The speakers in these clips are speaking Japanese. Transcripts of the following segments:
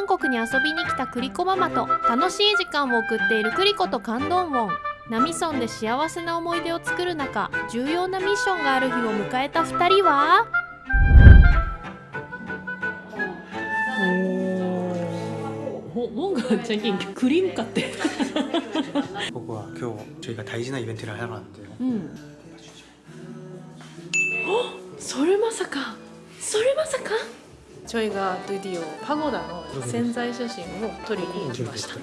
韓国に遊びに来たクリコママと楽しい時間を送っているクリコとカンドンウォンナミソンで幸せな思い出を作る中重要なミッションがある日を迎えた2人はお뭔가 자기 그림 같아. ここは今日저희가大事なイベントを하러 왔는데요. 음. 어? 설마사카. 설 ジョイがドゥディオパゴダの潜在写真を撮りに行きました。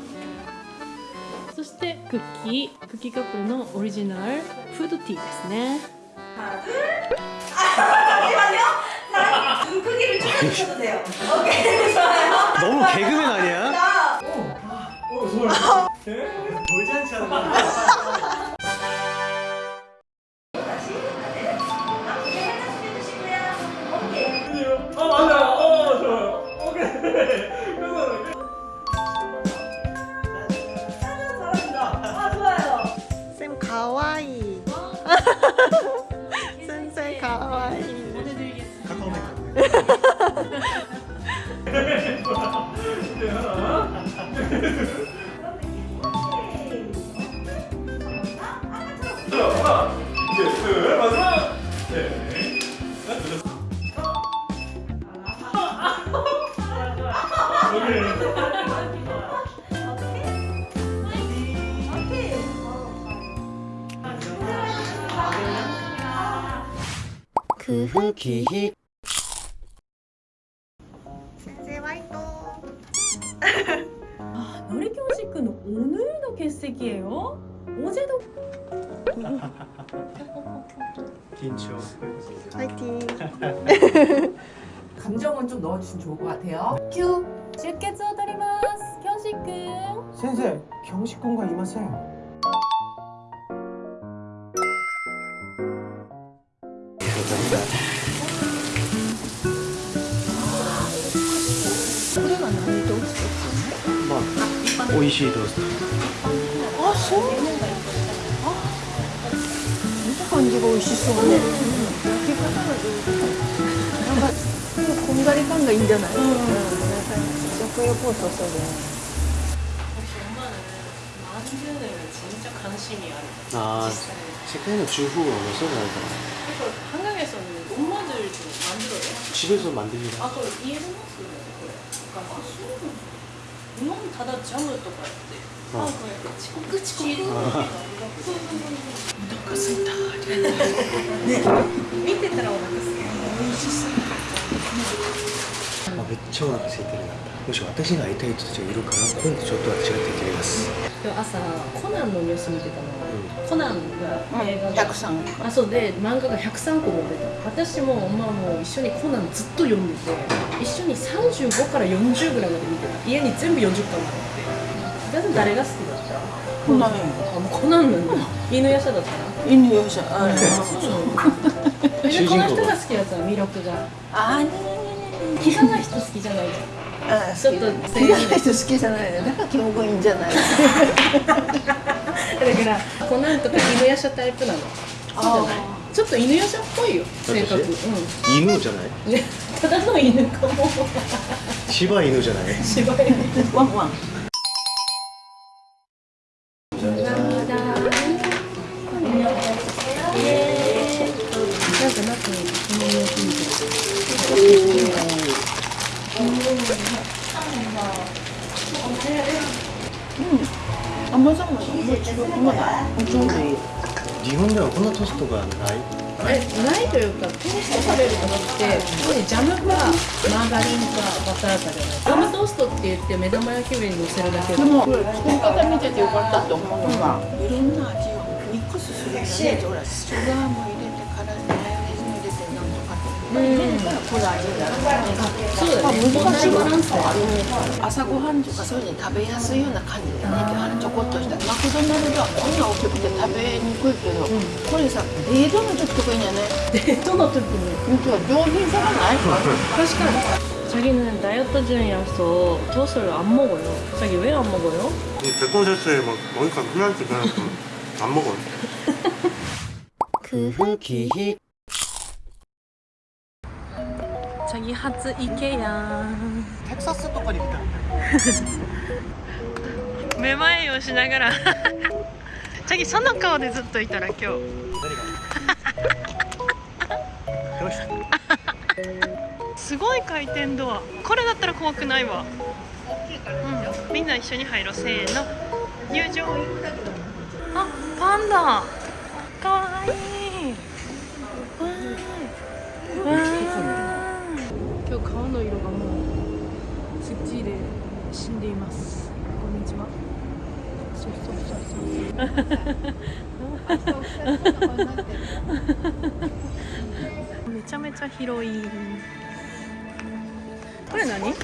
そしてクッキークッキーカップルのオリジナルフードティーですね。 그후 기희. 센세 와이토 아, 노래 교직은 오늘도欠席예요? 어제도 긴쇼 화이팅. 감정은 좀 넣어주시면 좋을 것 같아요. 큐! 쉽게 쪼드리마스. 경식군 선생 경식군과 이마세요 뭐, 오이시이 도스트 어, 아, 소 感じが美味しそうね焼き方が上手なんかこんがり感がいいんじゃないうん、なんか食欲をそそる 엄마는 만드는 진짜 관심이 아 아, 세계의 주부가 어디서 나왔더라? 이거 한강에서는 엄마들 좀 만들어요. 집에서 만들기가. 아, 그 이해를 했어요. 그래. 그러니까 아, 술은 日本ただジャムとかってあ遅刻遅刻お腹すいたね見てたらお腹すい美味しそうめっちゃお腹空いてるな。むし私が会いたい人たちがいるから今度ちょっと私が手切きます、うん、朝コナンのニュース見てたの、うん、コナンが映画が、うん、103あそうで漫画が103個持った。私もまあもう一緒にコナンずっと読んでて。一緒に35から40ぐらいまで見てた。家に全部40巻まであって誰が好きだった？コナンあもうコナンなんだ。犬夜叉だった。犬夜叉ああそうこの人が好きなやつは魅力が。ああキザな人好き。じゃないじゃんあちょっと好きな人好きじゃないねだからキモがいいんじゃない。だからコナンとか犬夜叉タイプなの。そうじゃないちょっと犬夜叉っぽいよ性格。私うん。犬じゃない？ねただの犬かも。柴犬じゃない？柴犬。ワンワン甘さももう違うまだちょうどいい日本ではこんなトーストがない。えないというかトーストされるじゃなくてここにジャムかマーガリンかバターかじゃないジャムトーストって言って目玉焼き上に乗せるだけで。も作り方見ててよかったと思う。のが、いろんな味をミックスするよねほらシュガーも入れてからマヨネーズも入れてなんとかって。入れるからこの味になるそうだね難しいバランスだよ朝ごはんとかそういうのに食べやすいような感じでねあのちょこっとしたマクドナルドはこんな大きくて食べにくいけど、これさ冷凍の時とかいいんじゃないデートの時に本当は上品さがない 자기는 다이어트 중이라서 토스를 안 먹어요 자기 왜 안 먹어요? 백번세트에 막 먹으니까 흔한지 그냥 안 먹어요 그 후 기 2発いけやん。テキサスとかにいためまいをしながら。次その顔でずっといたら今日。すごい回転ドア。これだったら怖くないわ、うん、みんな一緒に入ろう。せーの。入場。あパンダ。かわいい。わーわー今日顔の色がもうすっちで死んでいます。こんにちは。そうそうそう。そうめちゃめちゃ広いこれ何？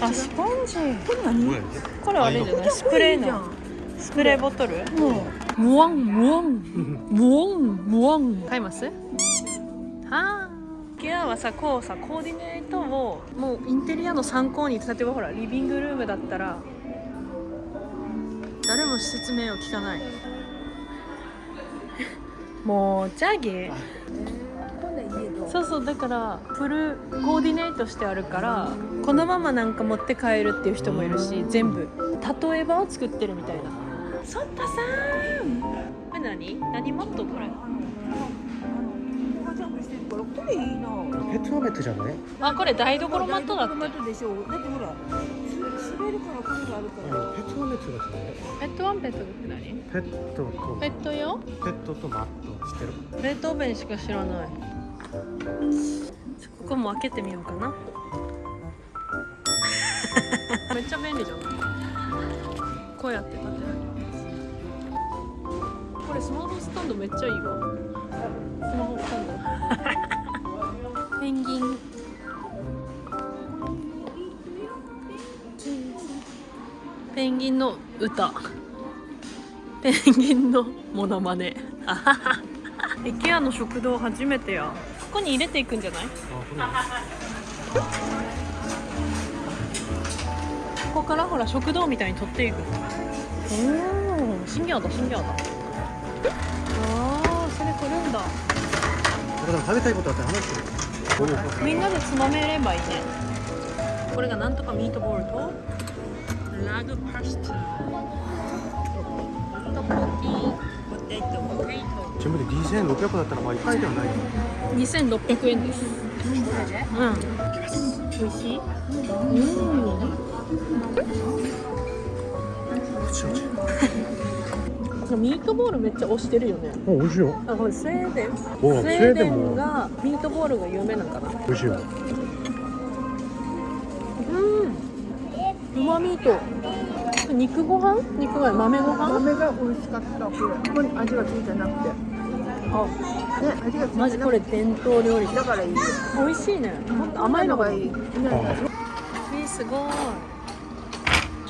あスポンジ。これ何？これあれじゃない？スプレーの。スプレーボトル？ムワンムワン。ムワンムワン。買いますはあケアはさこうさコーディネートをもうインテリアの参考に例えばほらリビングルームだったら誰も説明を聞かない。もうチャギそうそうだからフルコーディネートしてあるからこのままなんか持って帰るっていう人もいるし全部。例えばを作ってるみたいな。ソッタさん。これ何？何マットこれこれいいな。ペットマットじゃない？あこれ台所マットだ。ってマットでしょだってほらす滑るからこれがあるから。ペットマットだね。ペットワンペットって何？ペットと。ペット用ペットとマット知ってる？冷凍弁しか知らない。ここも開けてみようかな。めっちゃ便利じゃん。こうやって立てられますこれスマホスタンドめっちゃいいわ。スマホスタンドンギンの歌。ペンギンのモノマネ。あはは IKEA の食堂初めてや。ここに入れていくんじゃない？ここからほら食堂みたいに取っていく。おお新ギャだ新ギャだ。ああそれ取るんだ。だから食べたいことあって話して。るみんなでつまめればいいね。これがなんとかミートボールとラグパスタトポキポテトポテト全部で2600だったらまあ一回ではないよ2600円ですうん美味しいうんミートボールめっちゃ推してるよ。ねあ美味しいよあこれスウェーデンスウおェーデンがミートボールが有名なんかな。美味しいようまミート肉ご飯？肉ご飯豆ご飯？豆が美味しかった。これここに味がついてなくて。あね味がついてなくて。マジこれ伝統料理だからいい。よ美味しいね。もっと甘いのがいい。えー、すごい。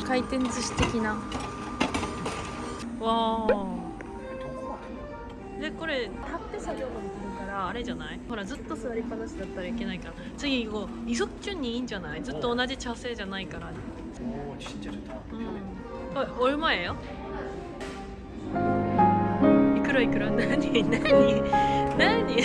回転寿司的な。わあでこれ立って作業ができるからあれじゃない？ほらずっと座りっぱなしだったらいけないから。次こうイソッチュンにいいんじゃない？ずっと同じ茶製じゃないから 오 진짜 좋다. 음. 어, 얼마예요? 이끌어 이끌어 나니 나니 나니